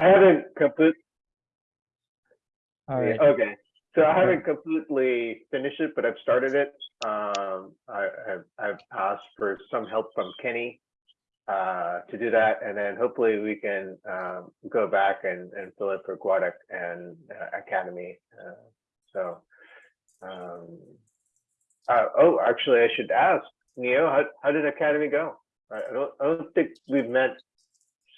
I haven't complete. All right. Okay, so I haven't completely finished it, but I've started it. Um, I, I've, I've asked for some help from Kenny uh, to do that, and then hopefully we can um, go back and, and fill it for Guadalajara and uh, Akademy. Uh, so, um, uh, oh, actually, I should ask Neo, how, how did Akademy go? I I don't, I don't think we've met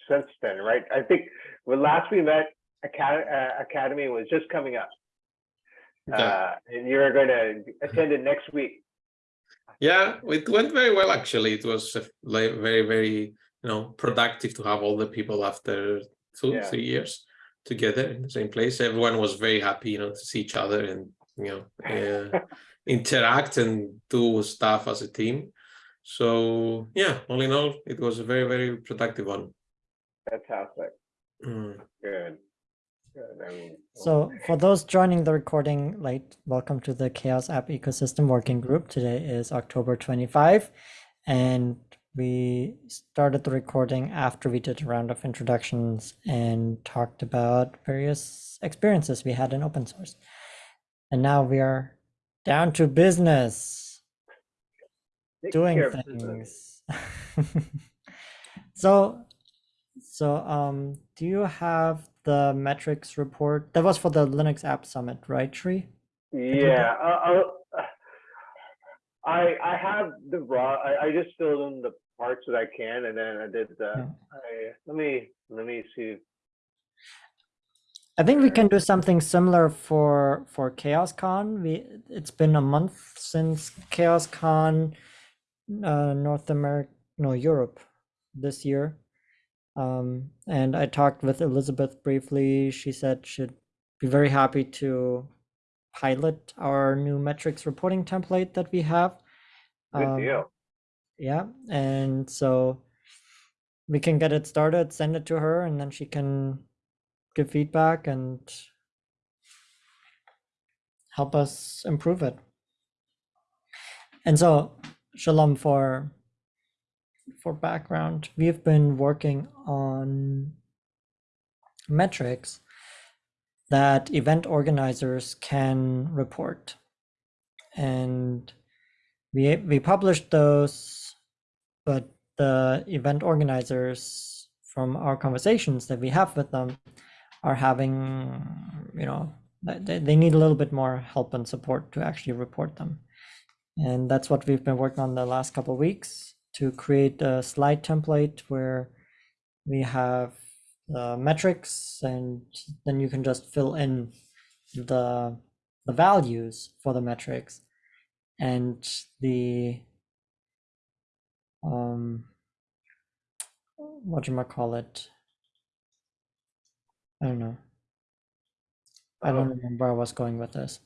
since then, right? I think when last we met, Akademy, uh, Akademy was just coming up. Okay. Uh, and you're going to attend it next week. Yeah, it went very well actually. It was like very, very, you know, productive to have all the people after two, Yeah. three years together in the same place. Everyone was very happy, you know, to see each other and you know uh, interact and do stuff as a team. So yeah, all in all, it was a very, very productive one. Fantastic. Mm. Good. Good. I mean, So for those joining the recording late, welcome to the CHAOSS App Ecosystem Working Group. Today is October 25, and we started the recording after we did a round of introductions and talked about various experiences we had in open source. And now we are down to business. take doing care of business. things. so, so um, do you have the metrics report? That was for the Linux App Summit, right, Tree? Yeah, uh, I'll- I I have the raw. I, I just filled in the parts that I can, and then I did the. Yeah. I, let me let me see. I think we can do something similar for for CHAOSScon. We it's been a month since CHAOSScon, uh, North America, no Europe, this year. Um, and I talked with Elizabeth briefly. She said she'd be very happy to pilot our new metrics reporting template that we have. Good Um, deal. Yeah, and so we can get it started, send it to her, and then she can give feedback and help us improve it. And so, Shalom, for for background, we've been working on metrics that event organizers can report. And we we published those, but the event organizers from our conversations that we have with them are having, you know, they, they need a little bit more help and support to actually report them. And that's what we've been working on the last couple weeks to create a slide template where we have the metrics and then you can just fill in the the values for the metrics and the um what you might call it i don't know i don't Oh. remember i was going with this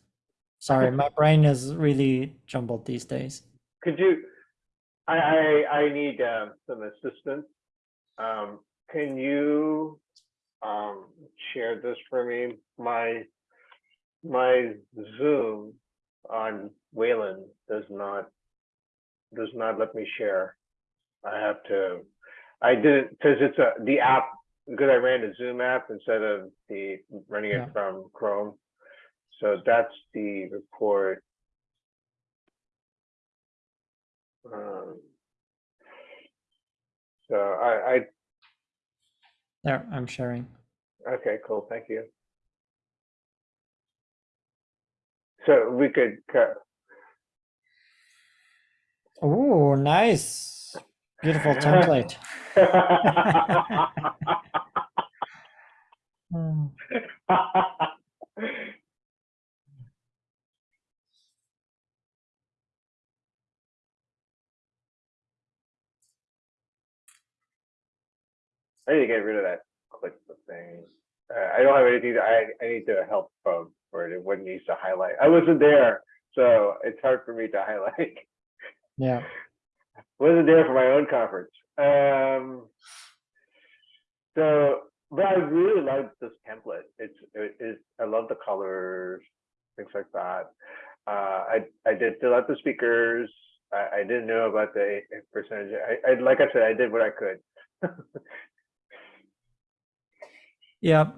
sorry my brain is really jumbled these days Could you? I I, I need um, some assistance. Um, can you um, share this for me? My my Zoom on Wayland does not does not let me share. I have to. I didn't because it's a the app because I ran the Zoom app instead of the running Yeah. it from Chrome. So that's the report. Um, so I, I there i'm sharing Okay, cool. Thank you. So we could cut. oh nice beautiful template Hmm. I need to get rid of that click thing. Uh, I don't have anything. that I I need to help from for it. What needs to highlight. I wasn't there, so it's hard for me to highlight. yeah wasn't there for my own conference. Um, so, but I really like this template. It's, it, it, I love the colors, things like that. Uh, I, I did fill out the speakers. I, I didn't know about the percentage. I, I, like I said, I did what I could. Yeah,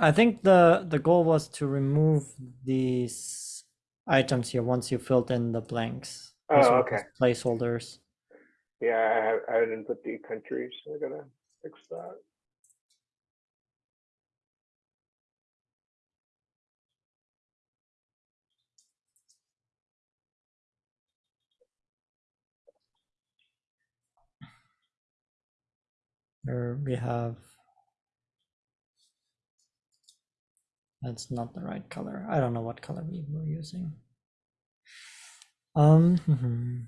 I think the the goal was to remove these items here once you filled in the blanks. Oh, okay. Placeholders. Yeah, I, I didn't put the countries, so I gotta fix that. Here we have. That's not the right color. I don't know what color we were using. Um. mhm.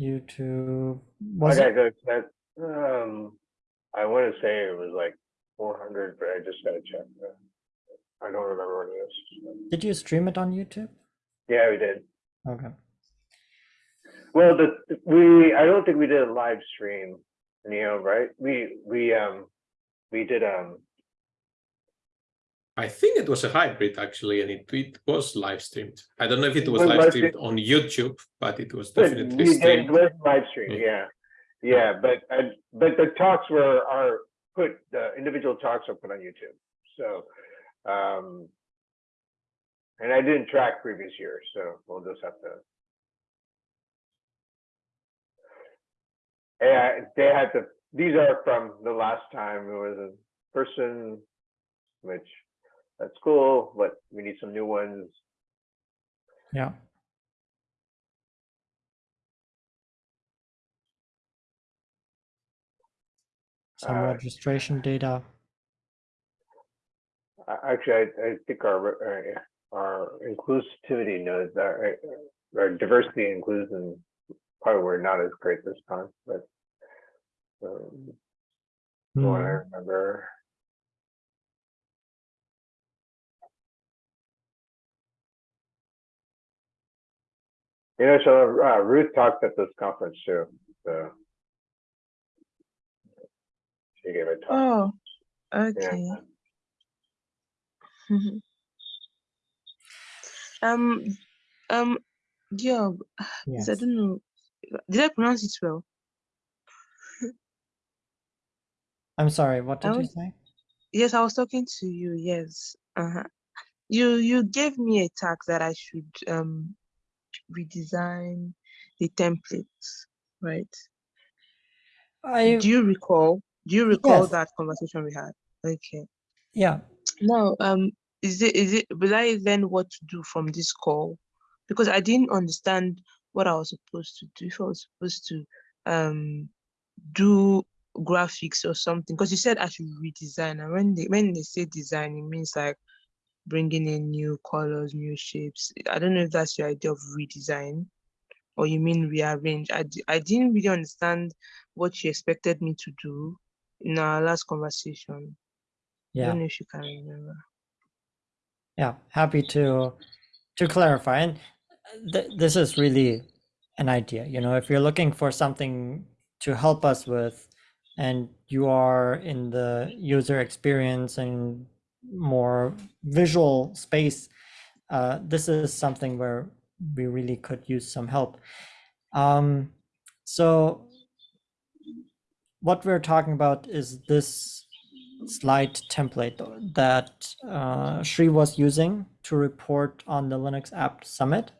YouTube was Okay, it? that, um, I wanna say it was like four hundred, but I just gotta check. uh, I don't remember what it is. Did you stream it on YouTube? Yeah, we did. Okay. Well, the, we, I don't think we did a live stream, Neo, right? We, we, um, we did, um, I think it was a hybrid actually, and it, it was live streamed. I don't know if it It was live live streamed streamed. on YouTube, but it was definitely we did, it streamed. was live stream, Yeah. yeah. Yeah, but, uh, but the talks were, are put, the individual talks are put on YouTube, so, um, and I didn't track previous years, so we'll just have to. Yeah, they had to, these are from the last time, it was a person, which, that's cool, but we need some new ones. Yeah. Some Uh, registration data. Actually, I, I think our, uh, our inclusivity knows that, uh, our diversity inclusion probably were not as great this time, but. Um, from what I Hmm. remember. You know, so uh, Ruth talked at this conference too, so. She gave a talk, Oh, yeah. okay. um, um, Giob, Yes. I don't know. Did I pronounce it well? I'm sorry, what did you say? Yes, I was talking to you. Yes. Uh-huh. You you gave me a task that I should um redesign the templates, right? I Do you recall? Do you recall Yes. that conversation we had? Okay. yeah. Now, um, is it is it will I learn what to do from this call? Because I didn't understand what I was supposed to do. If I was supposed to um do graphics or something, because you said I should redesign, and when they when they say design, it means like bringing in new colors, new shapes. I don't know if that's your idea of redesign, or you mean rearrange. I I didn't really understand what you expected me to do in our last conversation. I Yeah. don't know if you can remember. Yeah, happy to to clarify. And th this is really an idea. You know, if you're looking for something to help us with, and you are in the user experience and more visual space, uh, this is something where we really could use some help. Um, so what we're talking about is this slide template that uh, Shri was using to report on the Linux App Summit.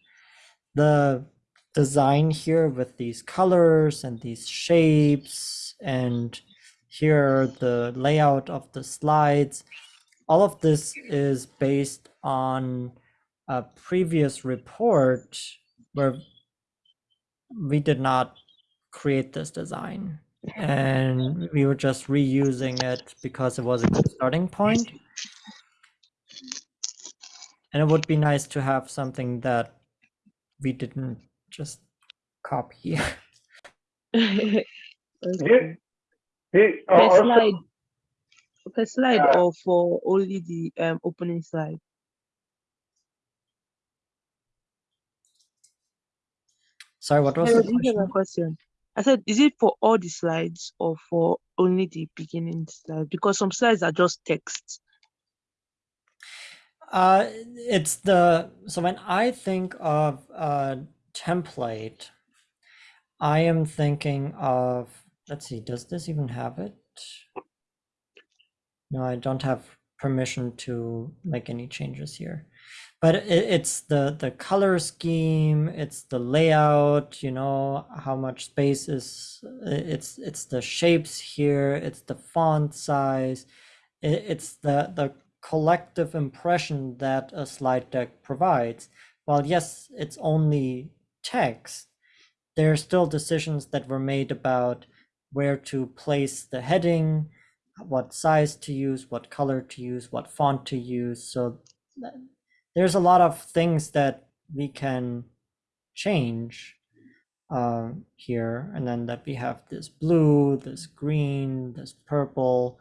The design here with these colors and these shapes and here the layout of the slides, all of this is based on a previous report where we did not create this design and we were just reusing it because it was a good starting point. And it would be nice to have something that we didn't just copy. okay. He- oh, Per slide, per slide Uh, or for only the um opening slide? Sorry, what was Hello, the did you hear my question? question? I said, is it for all the slides or for only the beginning slide? Because some slides are just text. Uh, it's the so when I think of uh, template, I am thinking of, let's see, does this even have it? No, I don't have permission to make any changes here. But it, it's the the color scheme, it's the layout, you know, how much space is it's it's the shapes here, it's the font size, it, it's the the collective impression that a slide deck provides. While yes, it's only text, there are still decisions that were made about where to place the heading, what size to use, what color to use, what font to use. So there's a lot of things that we can change uh, here. And then that we have this blue, this green, this purple.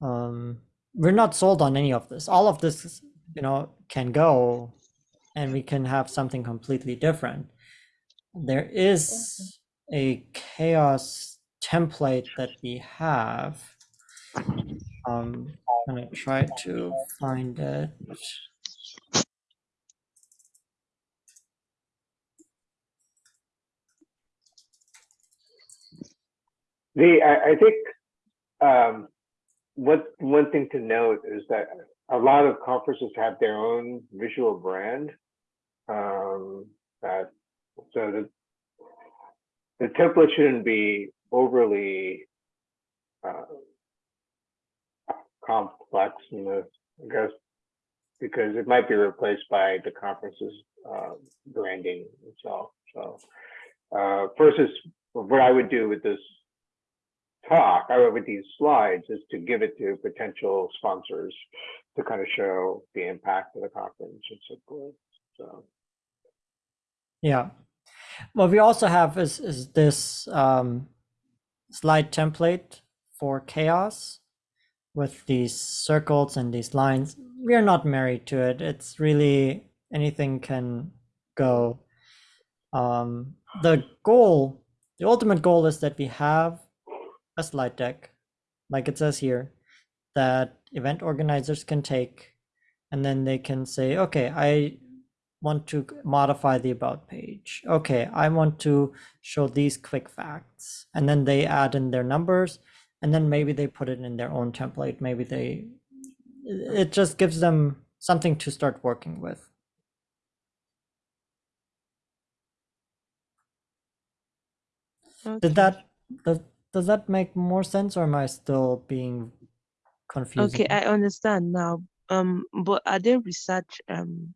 Um, we're not sold on any of this. All of this, you know, can go and we can have something completely different. There is a CHAOSS template that we have. Um, I'm gonna try to find it. The, I, I think, um, what, one thing to note is that a lot of conferences have their own visual brand. Um, that, so the, the template shouldn't be overly, uh, complex in the, I guess, because it might be replaced by the conference's, uh, branding itself, so. Uh, versus what I would do with this talk, would with these slides is to give it to potential sponsors to kind of show the impact of the conference and so forth. So, Yeah. What we also have is is this um, slide template for CHAOSS with these circles and these lines. We are not married to it. It's really anything can go. Um, the goal, the ultimate goal is that we have a slide deck, like it says here, that event organizers can take, and then they can say, okay, I want to modify the about page. Okay, I want to show these quick facts. And then they add in their numbers and then maybe they put it in their own template. Maybe they, it just gives them something to start working with. Okay. Did that, does, does that make more sense or am I still being confused? Okay, I understand now. Um, but are there research um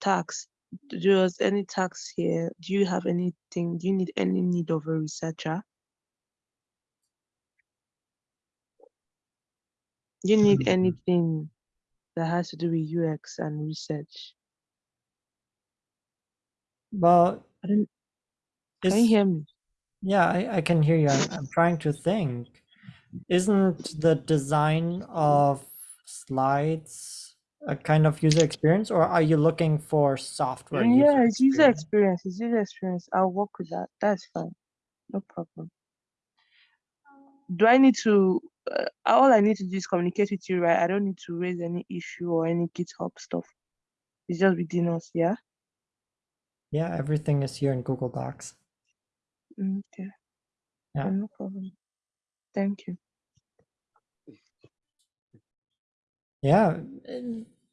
tax? Does any tax here? Do you have anything? Do you need any need of a researcher? You need Mhm. anything that has to do with UX and research? Well, I don't. Can you hear me? Yeah, I, I can hear you. I'm, I'm trying to think. Isn't the design of slides a kind of user experience or are you looking for software? User Yeah, it's user experience? experience. It's user experience. I'll work with that. That's fine. No problem. Do I need to? Uh, all I need to do is communicate with you, right? I don't need to raise any issue or any GitHub stuff. It's just within us, yeah. Yeah, everything is here in Google Docs. Okay. Yeah. No problem. Thank you. Yeah,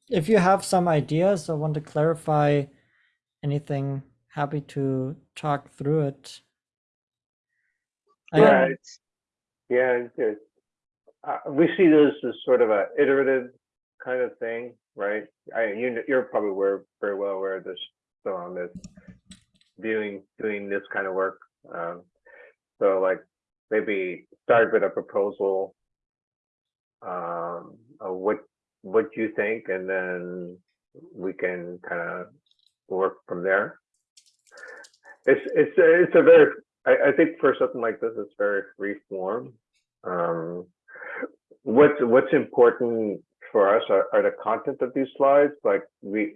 if you have some ideas or want to clarify anything, happy to talk through it. I- Yeah, yeah, it's- it's, uh, we see this as sort of a iterative kind of thing, right? I, you, you're probably aware, very well aware of this, so on this, doing, doing this kind of work. Um, so like, maybe start with a proposal. Um, of what, what you think, and then we can kind of work from there. It's, it's, a- it's a very, I, I think for something like this, it's very free form. Um, what's, what's important for us are, are the content of these slides, like we,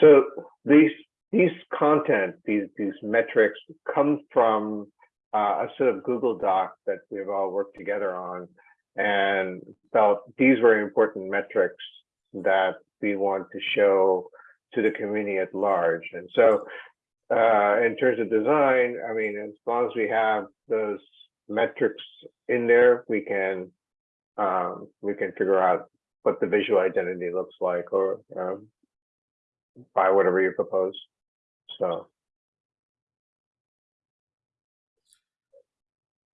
so these, these content, these, these metrics come from uh, a sort of Google Doc that we've all worked together on and felt these were important metrics that we want to show to the community at large. And so uh, in terms of design, I mean, as long as we have those metrics in there, we can, um, we can figure out what the visual identity looks like or, um, by whatever you propose. So,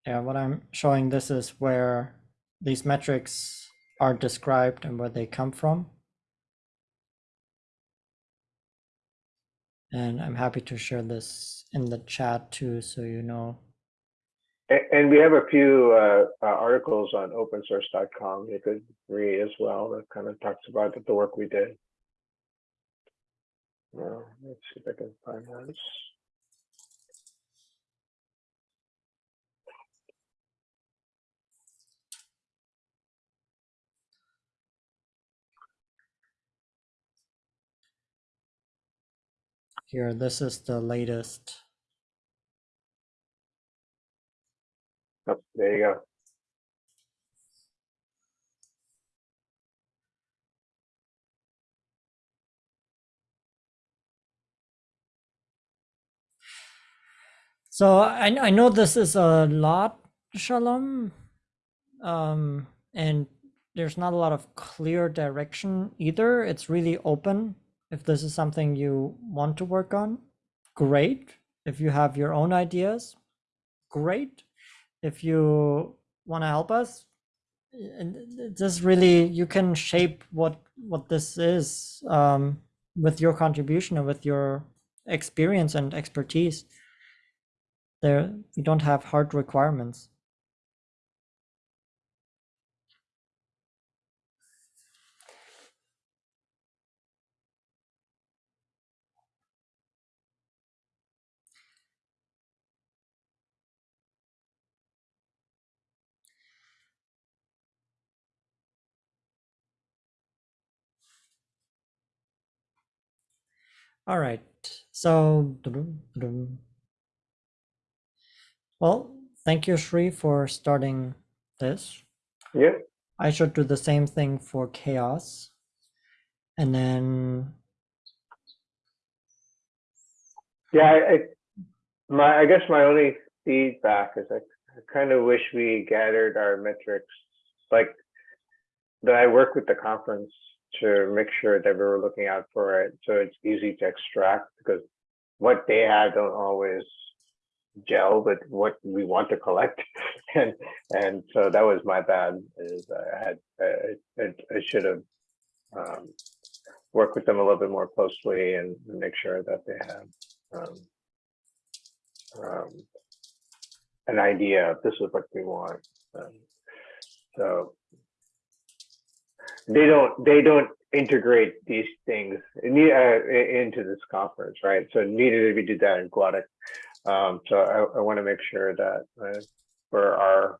Yeah, what I'm showing this is where these metrics are described and where they come from. And I'm happy to share this in the chat too, so you know. a- and we have a few, uh, uh, articles on opensource.com you could read as well that kind of talks about the work we did. Well, let's see if I can find those. Here, this is the latest. Oh, there you go. So I I know this is a lot, Shalom, um, and there's not a lot of clear direction either. It's really open. If this is something you want to work on, great. If you have your own ideas, great. If you want to help us, and this really you can shape what what this is um, with your contribution and with your experience and expertise there we don't have hard requirements. All right. So well thank you Shri for starting this Yeah, I should do the same thing for CHAOSS. And then, yeah, I, I, my, I guess my only feedback is I, I kind of wish we gathered our metrics, like that I work with the conference to make sure that we were looking out for it, so it's easy to extract, because what they have don't always gel with what we want to collect, and, and so that was my bad, is I had, I, I, I should have um, worked with them a little bit more closely and make sure that they have um, um, an idea of this is what we want. Um, so they don't they don't integrate these things in, uh, into this conference, right? So neither did we do that in Guadalajara. Um, so I, I want to make sure that uh, for our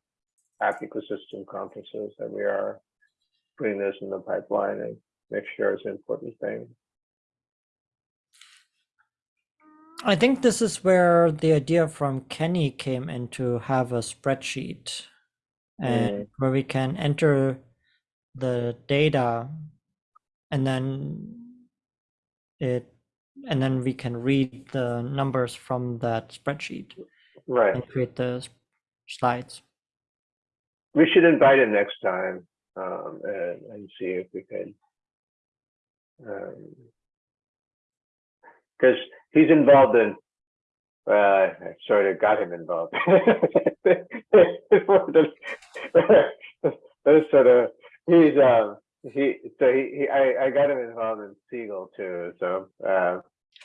app ecosystem conferences that we are putting this in the pipeline and make sure it's an important thing. I think this is where the idea from Kenny came in to have a spreadsheet and where we can enter the data and then it and then we can read the numbers from that spreadsheet Right. and create the slides. We should invite him next time um, and, and see if we could. Because he's involved in, uh, I sort of got him involved. Those sort of, he's, um, he, so he, he I, I got him involved in SeaGL too. So, uh,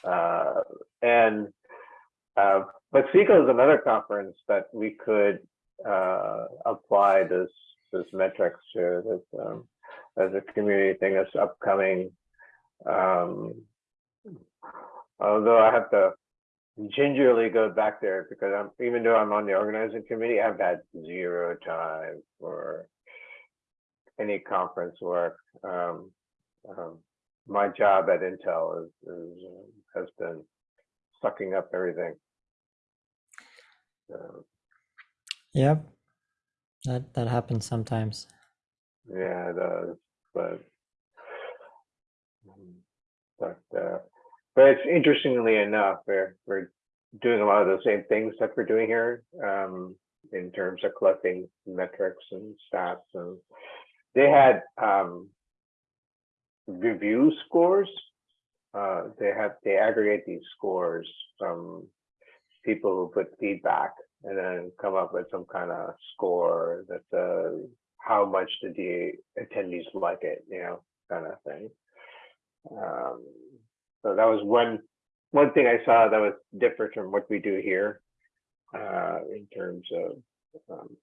uh, and, uh, but SeaGL is another conference that we could uh, apply this this metrics to this um, as a community thing that's upcoming. Um, although I have to gingerly go back there because I'm even though I'm on the organizing committee, I've had zero time for any conference work. Um, um, my job at Intel is, is uh, has been sucking up everything. So, Yep. That that happens sometimes. Yeah, it does, but. mm, But, uh, but it's interestingly enough, we're, we're doing a lot of the same things that we're doing here, um, in terms of collecting metrics and stats and they had, um, review scores. Uh, they have, they aggregate these scores from people who put feedback and then come up with some kind of score that says how much did the attendees like it, you know, kind of thing. Um, so that was one one thing I saw that was different from what we do here uh, in terms of um,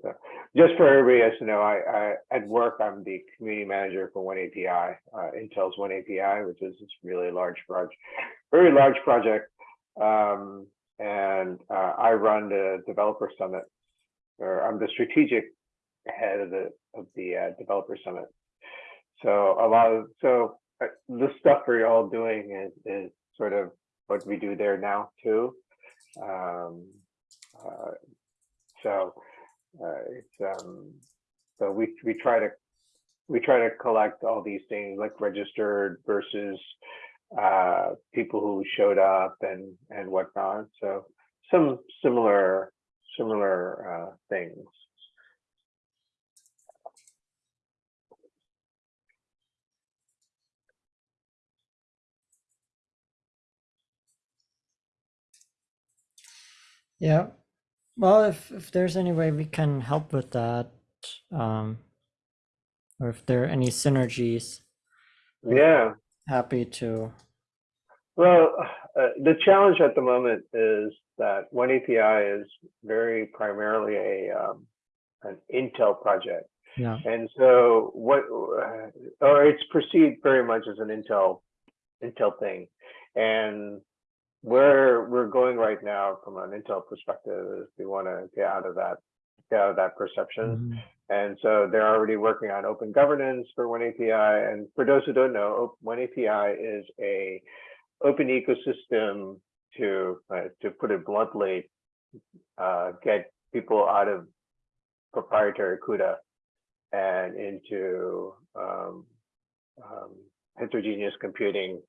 so just for everybody else to know, I, I at work I'm the community manager for oneAPI, uh, Intel's oneAPI, which is this really large project, very large project. Um, and uh, I run the developer summit, or I'm the strategic head of the of the uh, developer summit. So a lot of so uh, the stuff we're all doing is is sort of what we do there now too. Um, uh, so it's um, so we we try to we try to collect all these things like registered versus uh, people who showed up and and whatnot. So some similar similar uh, things. Yeah. Well, if if there's any way we can help with that, um, or if there are any synergies, Yeah. happy to. Well, uh, the challenge at the moment is that oneAPI is very primarily a um, an Intel project, Yeah. and so what, uh, or it's perceived very much as an Intel Intel thing, and where we're going right now from an Intel perspective is we want to get out of that get out of that perception. Mhm. And so they're already working on open governance for oneAPI. And for those who don't know, Op- oneAPI is a open ecosystem to uh, to put it bluntly, uh, get people out of proprietary CUDA and into um, um, heterogeneous computing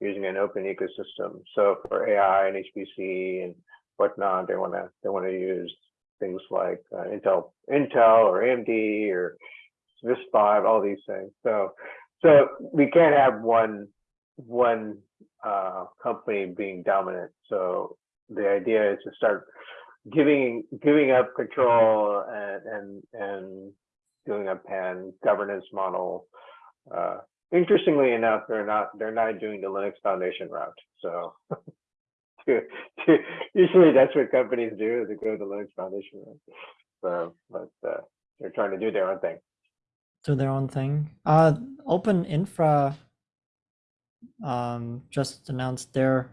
using an open ecosystem. So for AI and HPC and whatnot, they want to they want to use things like uh, Intel, Intel or AMD or RISC-V, all these things. So, so we can't have one one uh, company being dominant. So the idea is to start giving giving up control and and and doing a pan governance model. Uh, interestingly enough, they're not they're not doing the Linux Foundation route. So to, to, usually that's what companies do they go the Linux Foundation route. So, but uh, they're trying to do their own thing. do their own thing. Uh, Open Infra um, just announced their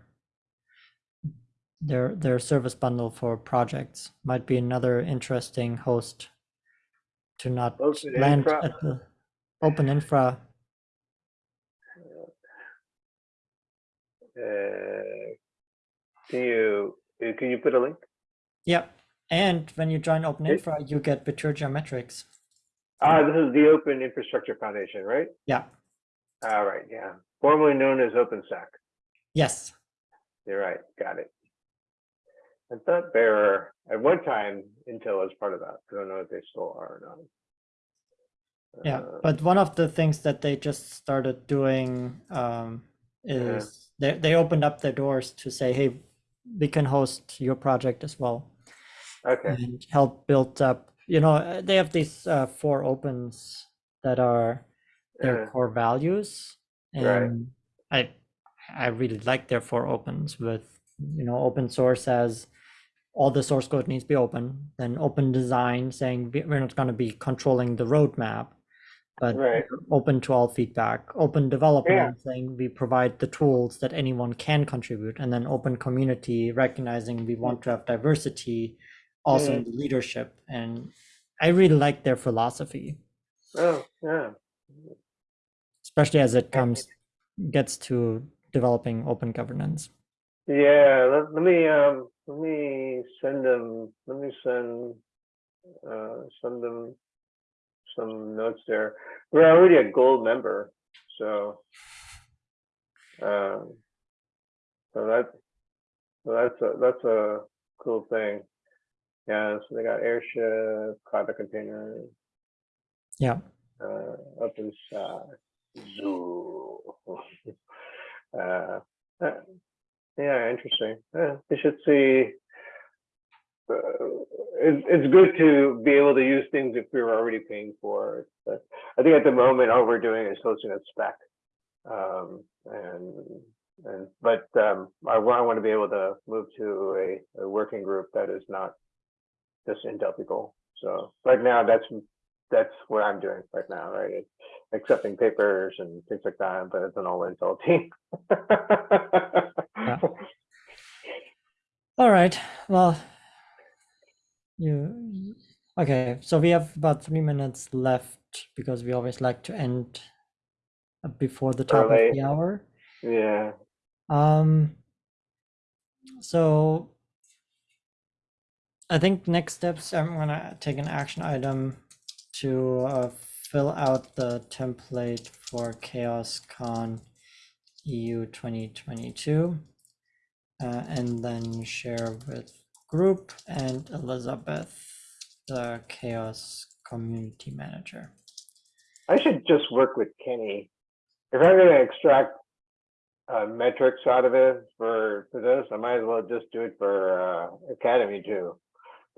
their their service bundle for projects. Might be another interesting host to not Open land Infra? at the Open Infra. Uh, can you uh, can you put a link? Yeah, And when you join Open It- Infra, you get Bitur metrics. Ah, this is the Open Infrastructure Foundation, right? Yeah. All right, yeah, formerly known as OpenStack. Yes. You're right, got it. I thought they were at one time Intel was part of that. I don't know if they still are or not. Yeah, Uh, but one of the things that they just started doing um, Yeah. is they they opened up their doors to say, hey, we can host your project as well okay, and help build up. You know, uh, they have these uh, four opens that are their Yeah. core values, Right. and I I really like their four opens with you know open source as all the source code needs to be open, then open design saying we're not going to be controlling the roadmap, but Right. open to all feedback, open development saying we provide the tools that anyone can contribute, and then open community recognizing we want to have diversity also in the leadership. And I really like their philosophy, oh, yeah, especially as it comes gets to developing open governance. yeah, let, let me, um, let me send them, let me send, uh, send them some notes there. We're already a gold member, so, um, so that, so that's a, that's a cool thing. Yeah, so they got airship, cloud container, Yeah. uh, open side, zoo. Uh, uh, yeah, interesting. Yeah, we should see. Uh, it's, it's good to be able to use things if we are already paying for it. I think at the moment, all we're doing is hosting a spec. Um, and, and, but, um, I I want to be able to move to a, a working group that is not just Intel people. So right now, that's, that's what I'm doing right now, right? It's accepting papers and things like that, but it's an all Intel team. All right. Well, you okay? So we have about three minutes left because we always like to end before the top of the hour. Yeah, Um. So I think next steps. I'm gonna take an action item to uh, fill out the template for CHAOSScon EU 2022, uh, and then share with group and Elizabeth, the CHAOSS Community Manager. I should just work with Kenny. If I'm gonna extract uh, metrics out of it for, for this, I might as well just do it for uh, Akademy too.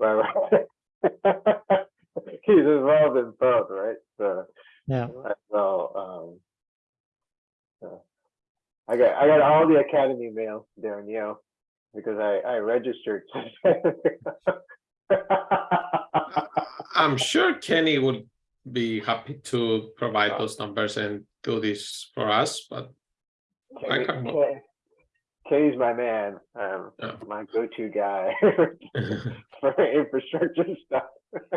He's involved in both, right? So, Yeah. so, um, so, I got, I got all the Akademy mail, Darren, you know, because I, I registered. I'm sure Kenny would be happy to provide those numbers and do this for us, but I Kenny- can- Ken- Kenny's my man, um, Yeah. my go-to guy for infrastructure stuff.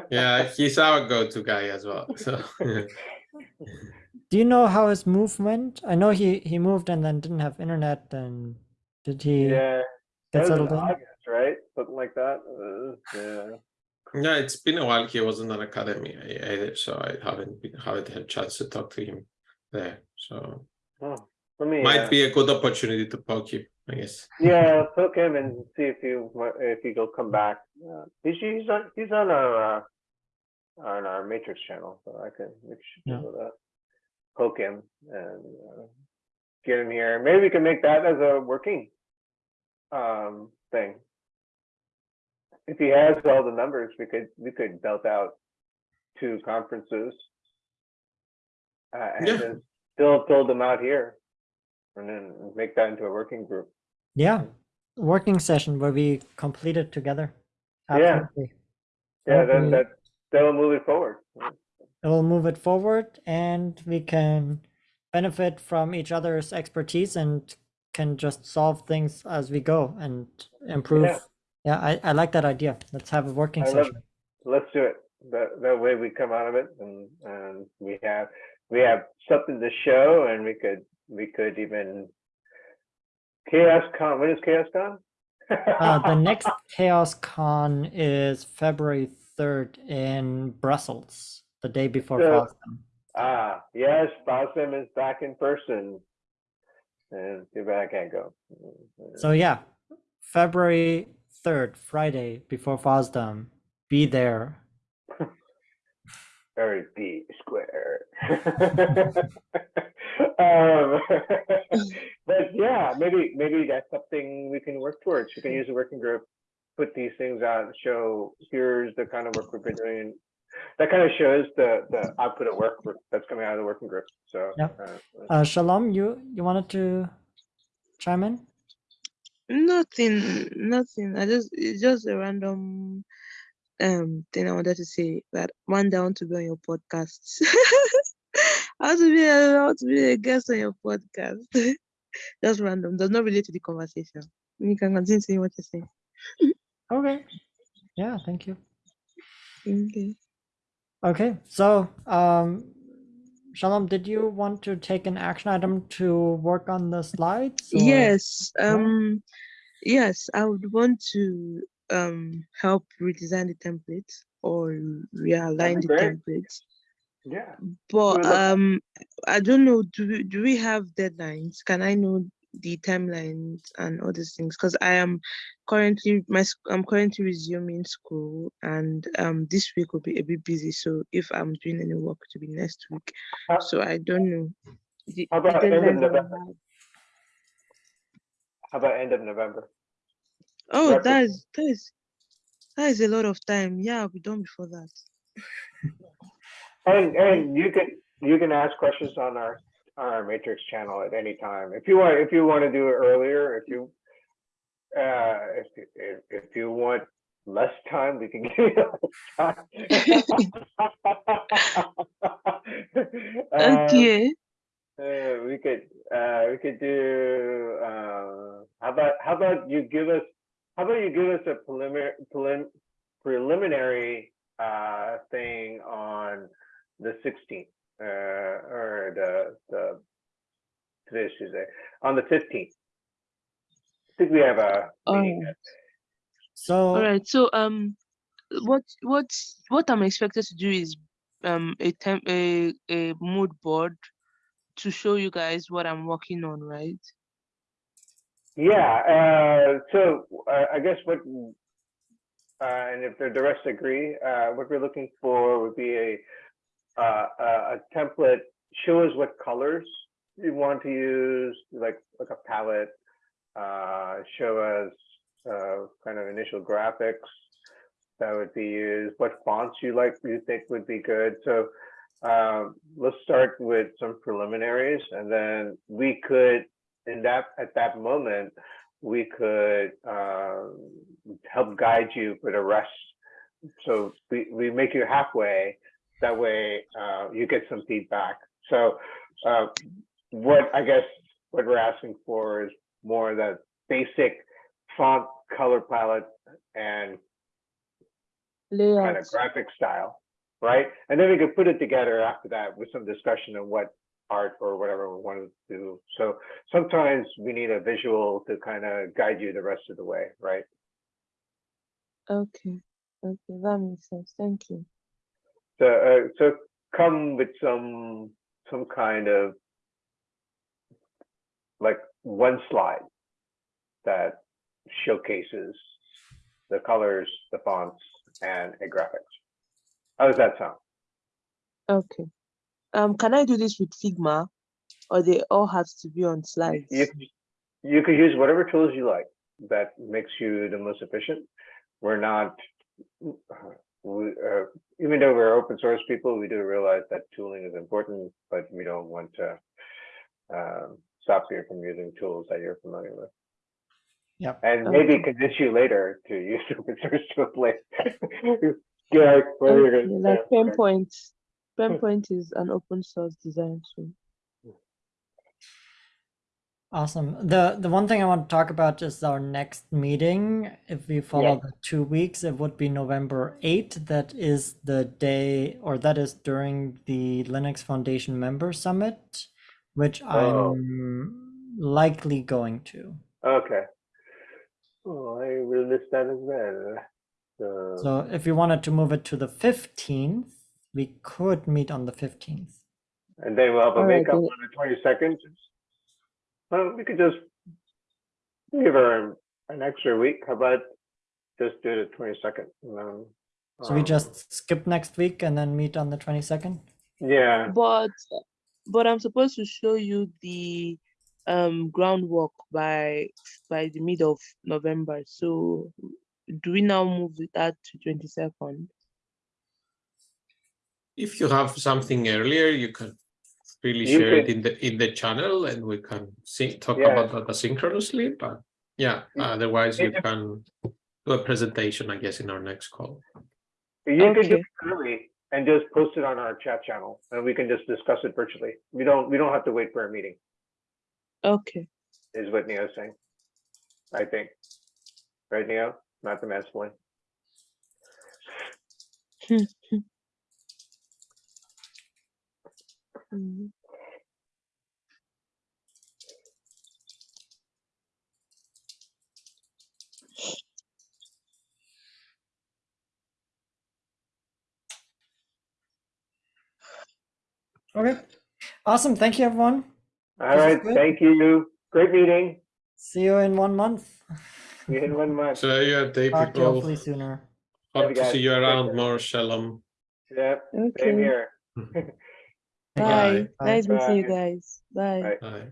yeah, he's our go-to guy as well. So Do you know how his move went? I know he he moved and then didn't have internet. And did he Yeah, get that was settled in? August, right? Something like that. Uh, yeah. yeah, it's been a while. He wasn't an Akademy either, so I haven't been, haven't had a chance to talk to him there. So Oh, let me. might uh, be a good opportunity to poke him, I guess. Yeah, poke him and see if he wa- if he'll come back. Uh, he's he's on he's on our uh, on our Matrix channel, so I can make Yeah. sure that poke him and uh, get him here. Maybe we can make that as a working um thing. If he has all the numbers, we could we could belt out two conferences uh, and Yeah. then still build them out here, and then make that into a working group. Yeah, working session where we complete it together. Yeah. Absolutely. Yeah, Okay. then that that'll move it forward. It will move it forward, and we can benefit from each other's expertise and can just solve things as we go and improve. Yeah. Yeah, I, I like that idea. Let's have a working I love session. Let's do it. That that way we come out of it and and we have we have something to show and we could we could even Chaos Con. When is CHAOSScon? Uh, the next CHAOSScon is February 3rd in Brussels, the day before So- ah yes, FOSDEM is back in person. And too bad I can't go. So yeah, February 3rd, Friday before FOSDEM. Be there. Very B square. um, but yeah, maybe maybe that's something we can work towards. We can use a working group, put these things out, show here's the kind of work we've been doing. That kind of shows the the output of work that's coming out of the working group. So Yeah. uh, Uh, Shalom, you you wanted to chime in? Nothing, nothing. I just it's just a random um thing I wanted to say that one day I want to be on your podcast. I want to be a- I want to be a guest on your podcast. just random. Does not relate to the conversation. You can continue saying what you're saying. Okay. Yeah, thank you. Okay. Okay, so um, Shalom, did you want to take an action item to work on the slides? or- Yes. Yeah. Um yes, I would want to um help redesign the template or realign the template. yeah, But um, I don't know. Do we do we have deadlines? Can I know the timelines and all these things because I am currently my I'm currently resuming school and um this week will be a bit busy. So if I'm doing any work to be next week, Uh, so I don't know. The, How about end of deadlines that I November? How about end of November? Oh, Roughly. that is that is that is a lot of time. Yeah, I'll be done before that. And, and you can, you can ask questions on our, on our matrix channel at any time. If you want, if you want to do it earlier, if you, uh, if, if, if you want less time, we can give you less time. Um, Okay. Uh, we could, uh, we could do, uh, how about, how about you give us, how about you give us a preliminary, prelim, preliminary, uh, thing on the sixteenth, uh, or the, the, today's Tuesday, on the fifteenth. I think we have a meeting. Alright. So All right. So um, what what what I'm expected to do is um a temp a a mood board to show you guys what I'm working on, right? Yeah, uh, so, uh, I guess what, uh, and if the the rest agree, uh, what we're looking for would be a, uh, a, a template, show us what colors you want to use, like, like a palette, uh, show us, uh, kind of initial graphics that would be used, what fonts you like, you think would be good, so, um, let's start with some preliminaries, and then we could, in that, at that moment, we could um, help guide you for the rest. So we, we make you halfway, that way uh, you get some feedback. So uh, I guess what we're asking for is more the basic font, color palette, and kind of graphic style, right? And then we could put it together after that with some discussion on what art or whatever we want to do. So sometimes we need a visual to kind of guide you the rest of the way, right? Okay. Okay, that makes sense. Thank you. So, uh, so come with some, some kind of one slide that showcases the colors, the fonts, and a graphics. How does that sound? Okay. Um, can I do this with Figma, or they all have to be on slides? You, you could use whatever tools you like that makes you the most efficient. We're not, we, uh, even though we're open source people, we do realize that tooling is important, but we don't want to um, stop you from using tools that you're familiar with. Yep. And maybe Okay. convince you later to use open source tools later. Yeah, what are you Okay, gonna like say? Penpot. Penpot is an open source design tool. awesome. The the one thing I want to talk about is our next meeting. If we follow the two weeks, it would be November 8th. That is the day or that is during the Linux Foundation member summit, which Oh. I'm likely going to. Okay. Oh, I will list that as well. So, So if you wanted to move it to the 15th, we could meet on the 15th. and then we'll have a makeup then. on the twenty-second. Well, we could just give her an extra week. How about just do the twenty-second? Um, So we just skip next week and then meet on the 22nd? Yeah, But but I'm supposed to show you the um groundwork by by the mid of November. So do we now move that to 22nd? If you have something earlier, you can really You share it in the in the channel and we can see talk Yeah. about that asynchronously, but yeah, You- otherwise you can do a presentation, I guess, in our next call. you could do Okay. it early and just post it on our chat channel and we can just discuss it virtually. We don't, we don't have to wait for a meeting, Okay. is what Neo's saying. I think. Right, Neo? Not the mansplaining. Mhm. Okay. Awesome. Thank you, everyone. All This right, thank you. great meeting. See you in one month. See you in one month. So yeah, Dave, Talk to people. hopefully sooner. Hope to see you around care. more. Shalom. Yep, same here. Bye. Bye. Nice meeting you guys. Bye. Bye. Bye.